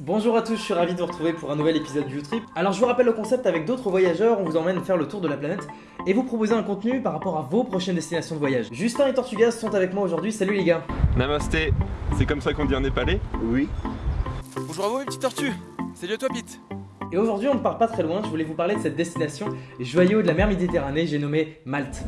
Bonjour à tous, je suis ravi de vous retrouver pour un nouvel épisode du Trip. Alors je vous rappelle le concept avec d'autres voyageurs, on vous emmène faire le tour de la planète et vous proposer un contenu par rapport à vos prochaines destinations de voyage. Justin et Tortugas sont avec moi aujourd'hui, salut les gars Namasté, c'est comme ça qu'on dit en népalais Oui. Bonjour à vous, mes petites tortues Salut à toi, Pete Et aujourd'hui on ne part pas très loin, je voulais vous parler de cette destination joyau de la mer Méditerranée, j'ai nommé Malte.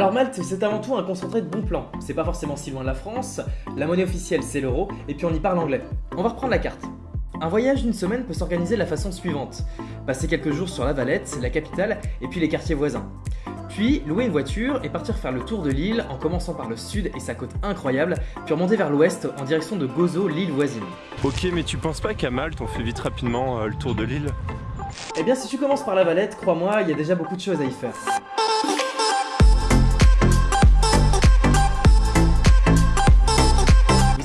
Alors Malte, c'est avant tout un concentré de bons plans. C'est pas forcément si loin de la France, la monnaie officielle c'est l'euro, et puis on y parle anglais. On va reprendre la carte. Un voyage d'une semaine peut s'organiser de la façon suivante. Passer quelques jours sur la Valette, la capitale, et puis les quartiers voisins. Puis louer une voiture et partir faire le tour de l'île en commençant par le sud et sa côte incroyable, puis remonter vers l'ouest en direction de Gozo, l'île voisine. Ok, mais tu penses pas qu'à Malte on fait vite rapidement euh, le tour de l'île? Eh bien si tu commences par la Valette, crois-moi, il y a déjà beaucoup de choses à y faire.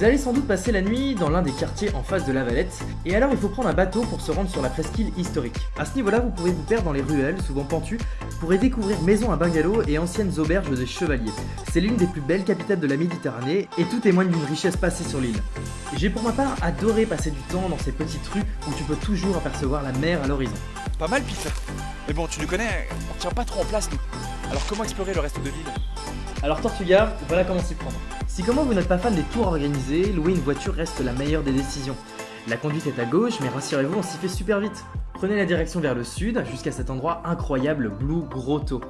Allez sans doute passer la nuit dans l'un des quartiers en face de la Valette, et alors il faut prendre un bateau pour se rendre sur la presqu'île historique. À ce niveau-là, vous pouvez vous perdre dans les ruelles, souvent pentues, pour y découvrir maisons à bungalows et anciennes auberges des chevaliers. C'est l'une des plus belles capitales de la Méditerranée, et tout témoigne d'une richesse passée sur l'île. J'ai pour ma part adoré passer du temps dans ces petites rues où tu peux toujours apercevoir la mer à l'horizon. Pas mal, Pete Mais bon, tu nous connais, on tient pas trop en place, nous. Alors comment explorer le reste de l'île? Alors Tortuga, voilà comment s'y prendre. Si comment vous n'êtes pas fan des tours organisés, louer une voiture reste la meilleure des décisions. La conduite est à gauche, mais rassurez-vous, on s'y fait super vite. Prenez la direction vers le sud, jusqu'à cet endroit incroyable Blue Grotto.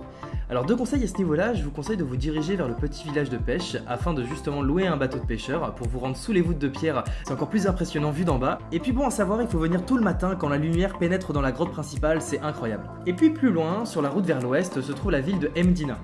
Alors deux conseils à ce niveau-là, je vous conseille de vous diriger vers le petit village de pêche afin de justement louer un bateau de pêcheur pour vous rendre sous les voûtes de pierre, c'est encore plus impressionnant vu d'en bas. Et puis bon à savoir, il faut venir tout le matin quand la lumière pénètre dans la grotte principale, c'est incroyable. Et puis plus loin, sur la route vers l'ouest, se trouve la ville de Mdina.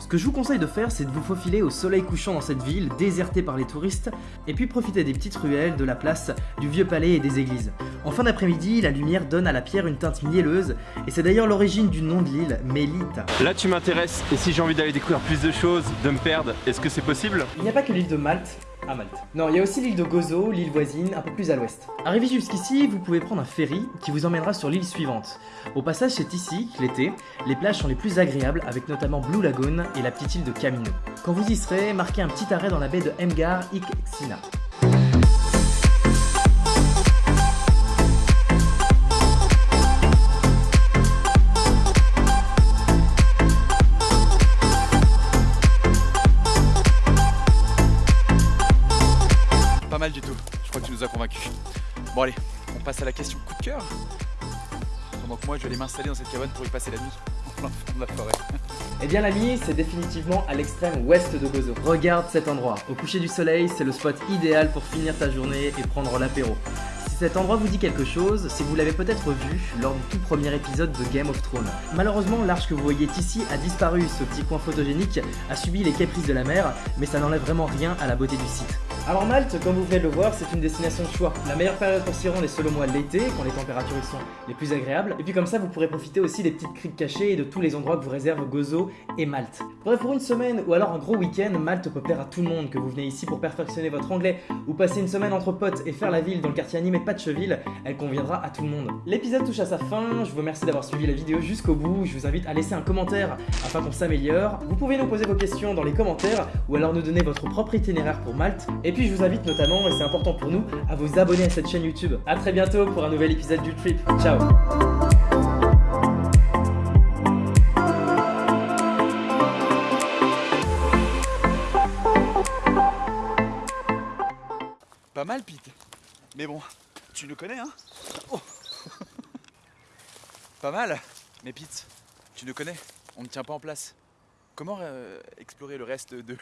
Ce que je vous conseille de faire, c'est de vous faufiler au soleil couchant dans cette ville, désertée par les touristes, et puis profiter des petites ruelles, de la place, du vieux palais et des églises. En fin d'après-midi, la lumière donne à la pierre une teinte mielleuse, et c'est d'ailleurs l'origine du nom de l'île, Melita. Là tu m'intéresses, et si j'ai envie d'aller découvrir plus de choses, de me perdre, est-ce que c'est possible? Il n'y a pas que l'île de Malte, à Malte. Non, il y a aussi l'île de Gozo, l'île voisine, un peu plus à l'ouest. Arrivé jusqu'ici, vous pouvez prendre un ferry qui vous emmènera sur l'île suivante. Au passage, c'est ici, l'été, les plages sont les plus agréables avec notamment Blue Lagoon et la petite île de Camino. Quand vous y serez, marquez un petit arrêt dans la baie de Mgar Ixina. Pas mal du tout, je crois que tu nous as convaincus. Bon allez, on passe à la question coup de cœur. Pendant que moi je vais aller m'installer dans cette cabane pour y passer la nuit, en plein de la forêt. Eh bien l'ami, c'est définitivement à l'extrême ouest de Gozo. Regarde cet endroit. Au coucher du soleil, c'est le spot idéal pour finir ta journée et prendre l'apéro. Si cet endroit vous dit quelque chose, c'est que vous l'avez peut-être vu lors du tout premier épisode de Game of Thrones. Malheureusement, l'arche que vous voyez ici a disparu, ce petit coin photogénique a subi les caprices de la mer, mais ça n'enlève vraiment rien à la beauté du site. Alors Malte, comme vous venez de le voir, c'est une destination de choix. La meilleure période pour s'y rendre est selon moi l'été, quand les températures y sont les plus agréables. Et puis comme ça, vous pourrez profiter aussi des petites criques cachées et de tous les endroits que vous réservent Gozo et Malte. Bref, pour une semaine ou alors un gros week-end, Malte peut plaire à tout le monde. Que vous venez ici pour perfectionner votre anglais ou passer une semaine entre potes et faire la ville dans le quartier animé de Patcheville, elle conviendra à tout le monde. L'épisode touche à sa fin, je vous remercie d'avoir suivi la vidéo jusqu'au bout. Je vous invite à laisser un commentaire afin qu'on s'améliore. Vous pouvez nous poser vos questions dans les commentaires ou alors nous donner votre propre itinéraire pour Malte. Et puis je vous invite notamment, et c'est important pour nous, à vous abonner à cette chaîne YouTube. A très bientôt pour un nouvel épisode du Trip. Ciao Pas mal, Pete. Mais bon, tu nous connais, hein Oh. Pas mal. Mais Pete, tu nous connais, on ne tient pas en place. Comment euh, explorer le reste de...